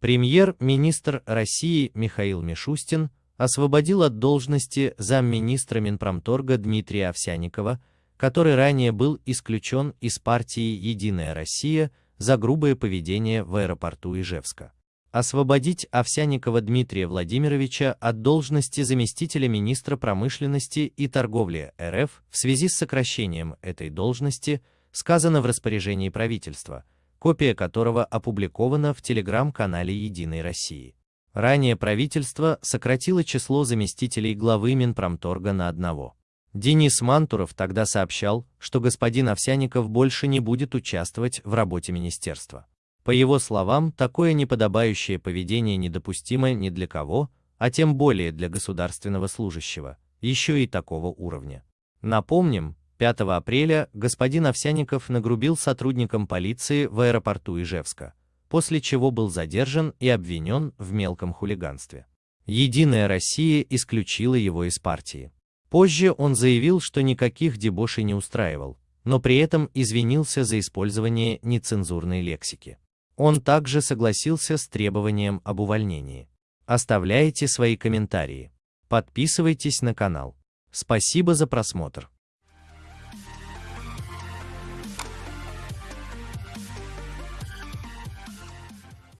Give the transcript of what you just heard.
Премьер-министр России Михаил Мишустин освободил от должности замминистра Минпромторга Дмитрия Овсяникова, который ранее был исключен из партии «Единая Россия» за грубое поведение в аэропорту Ижевска. Освободить Овсяникова Дмитрия Владимировича от должности заместителя министра промышленности и торговли РФ в связи с сокращением этой должности сказано в распоряжении правительства, копия которого опубликована в телеграм-канале «Единой России». Ранее правительство сократило число заместителей главы Минпромторга на одного. Денис Мантуров тогда сообщал, что господин Овсяников больше не будет участвовать в работе министерства. По его словам, такое неподобающее поведение недопустимо ни для кого, а тем более для государственного служащего, еще и такого уровня. Напомним, 5 апреля господин Овсяников нагрубил сотрудникам полиции в аэропорту Ижевска, после чего был задержан и обвинен в мелком хулиганстве. Единая Россия исключила его из партии. Позже он заявил, что никаких дебошей не устраивал, но при этом извинился за использование нецензурной лексики. Он также согласился с требованием об увольнении. Оставляйте свои комментарии. Подписывайтесь на канал. Спасибо за просмотр.